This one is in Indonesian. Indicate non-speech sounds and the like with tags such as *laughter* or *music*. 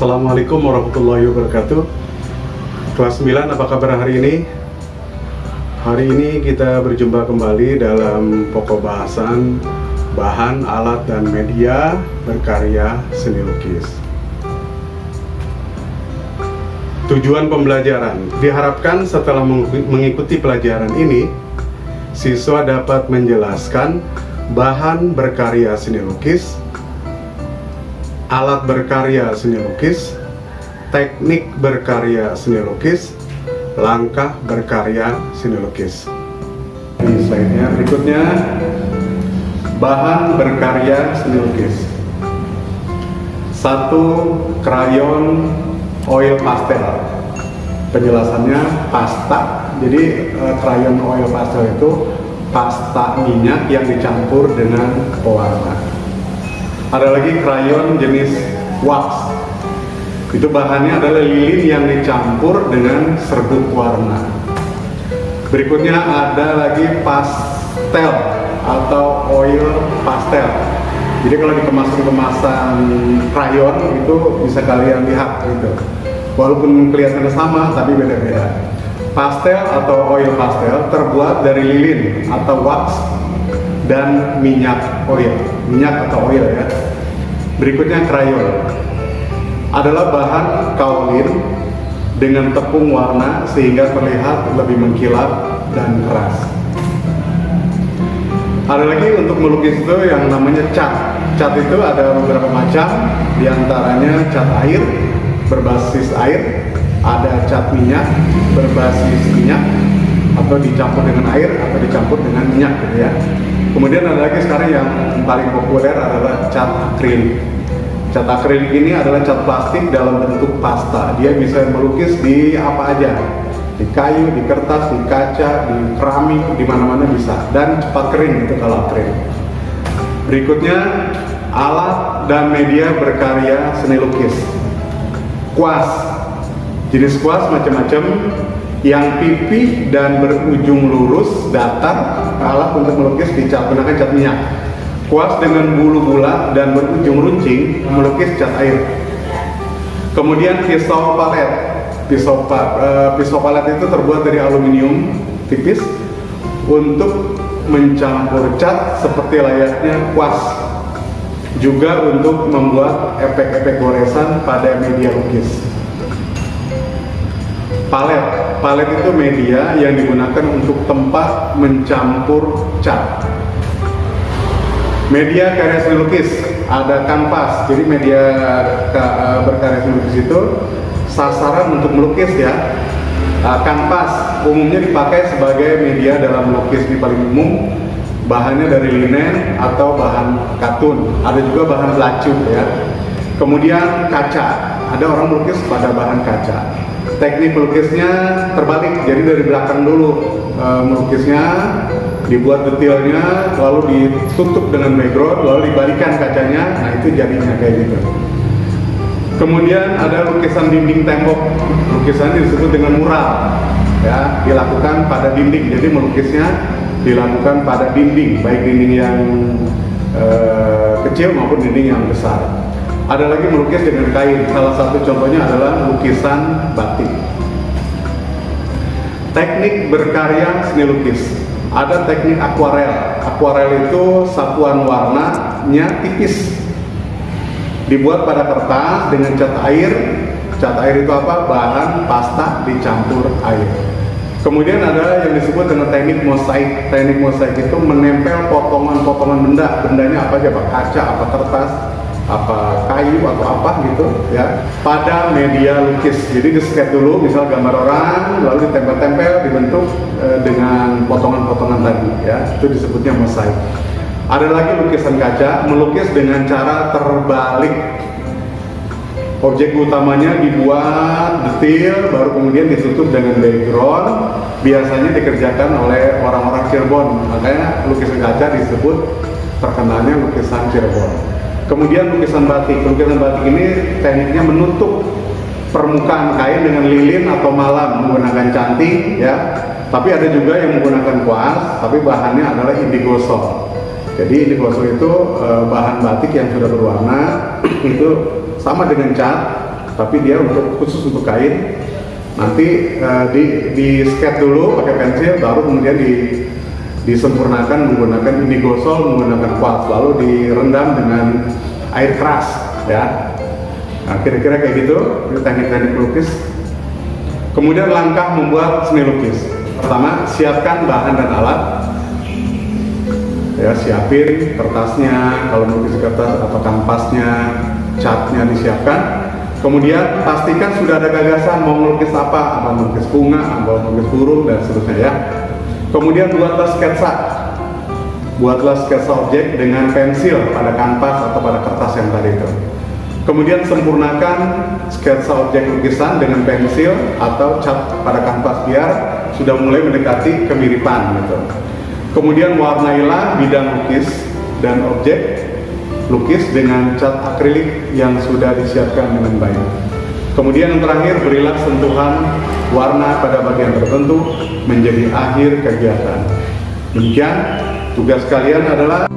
Assalamualaikum warahmatullahi wabarakatuh. Kelas 9 apa kabar hari ini? Hari ini kita berjumpa kembali dalam pokok bahasan Bahan, alat, dan media berkarya seni lukis. Tujuan pembelajaran. Diharapkan setelah mengikuti pelajaran ini Siswa dapat menjelaskan bahan berkarya seni lukis alat berkarya seni lukis, teknik berkarya seni lukis, langkah berkarya seni lukis. Ini slide-nya berikutnya bahan berkarya seni lukis. Satu krayon oil pastel. Penjelasannya pasta. Jadi eh, krayon oil pastel itu pasta minyak yang dicampur dengan pewarna ada lagi krayon jenis wax. Itu bahannya adalah lilin yang dicampur dengan serbuk warna. Berikutnya ada lagi pastel atau oil pastel. Jadi kalau di kemasan-kemasan krayon itu bisa kalian lihat gitu. Walaupun kelihatannya sama tapi beda-beda. Pastel atau oil pastel terbuat dari lilin atau wax dan minyak oil. Minyak atau oil ya. Berikutnya krayon. Adalah bahan kaolin dengan tepung warna sehingga terlihat lebih mengkilap dan keras. Ada lagi untuk melukis itu yang namanya cat. Cat itu ada beberapa macam. Di antaranya cat air berbasis air. Ada cat minyak berbasis minyak atau dicampur dengan air atau dicampur dengan minyak gitu ya Kemudian ada lagi sekarang yang paling populer adalah cat akrilik. Cat akrilik ini adalah cat plastik dalam bentuk pasta. Dia bisa melukis di apa aja, di kayu, di kertas, di kaca, di keramik, di mana-mana bisa. Dan cepat kering itu kalau akrilik. Berikutnya alat dan media berkarya seni lukis. Kuas. Jenis kuas macam-macam yang pipih dan berujung lurus datar alat untuk melukis dicat menggunakan cat minyak. Kuas dengan bulu bulat dan berujung runcing melukis cat air. Kemudian pisau palet. Pisau, uh, pisau palet itu terbuat dari aluminium tipis untuk mencampur cat seperti layaknya kuas. Juga untuk membuat efek-efek goresan pada media lukis. Palet palet itu media yang digunakan untuk tempat mencampur cat. Media karya seni lukis ada kanvas. Jadi media berkarya seni lukis itu sasaran untuk melukis ya. Uh, kanvas umumnya dipakai sebagai media dalam melukis di paling umum. Bahannya dari linen atau bahan katun. Ada juga bahan belacu ya. Kemudian kaca. Ada orang melukis pada bahan kaca teknik melukisnya terbalik. Jadi dari belakang dulu e, melukisnya dibuat detailnya lalu ditutup dengan background lalu dibalikan kacanya. Nah itu jadinya kayak gitu. Kemudian ada lukisan dinding tembok. Lukisan disebut dengan mural. Ya dilakukan pada dinding. Jadi melukisnya dilakukan pada dinding baik dinding yang e, kecil maupun dinding yang besar ada lagi melukis dengan kain. Salah satu contohnya adalah lukisan batik. Teknik berkarya seni lukis. Ada teknik akuarel. Akuarel itu sapuan warnanya tipis. Dibuat pada kertas dengan cat air. Cat air itu apa? Bahan pasta dicampur air. Kemudian ada yang disebut dengan teknik mosaik. Teknik mosaik itu menempel potongan-potongan benda. Bendanya apa aja, Pak? Kaca, apa kertas, apa kayu atau apa gitu ya. Pada media lukis. Jadi di dulu misal gambar orang lalu ditempel-tempel dibentuk e, dengan potongan-potongan tadi ya. Itu disebutnya mosaik ada lagi lukisan kaca melukis dengan cara terbalik. Objek utamanya dibuat detail baru kemudian ditutup dengan background. Biasanya dikerjakan oleh orang-orang Cirebon. Makanya lukisan kaca disebut terkenalnya lukisan Cirebon Kemudian lukisan batik. Lukisan batik ini tekniknya menutup permukaan kain dengan lilin atau malam menggunakan cantik ya. Tapi ada juga yang menggunakan kuas, tapi bahannya adalah indigosol. Jadi indigosol itu e, bahan batik yang sudah berwarna *clears throat* itu sama dengan cat, tapi dia untuk khusus untuk kain. Nanti uh, di di sketch dulu pakai pensil, baru kemudian di disempurnakan menggunakan ini gosol menggunakan kuas lalu direndam dengan air keras ya. Nah kira-kira kayak gitu itu teknik-teknik lukis. Kemudian langkah membuat seni lukis. Pertama siapkan bahan dan alat. Ya siapin kertasnya kalau melukis kertas atau kanvasnya catnya disiapkan. Kemudian pastikan sudah ada gagasan mau melukis apa apa melukis bunga apa melukis burung dan seterusnya ya. Kemudian buatlah sketsa. Buatlah sketsa objek dengan pensil pada kanvas atau pada kertas yang tadi itu. Kemudian sempurnakan sketsa objek lukisan dengan pensil atau cat pada kanvas biar sudah mulai mendekati kemiripan gitu. Kemudian warnailah bidang lukis dan objek lukis dengan cat akrilik yang sudah disiapkan dengan baik. Kemudian yang terakhir berilah sentuhan warna pada bagian tertentu menjadi akhir kegiatan. Demikian tugas kalian adalah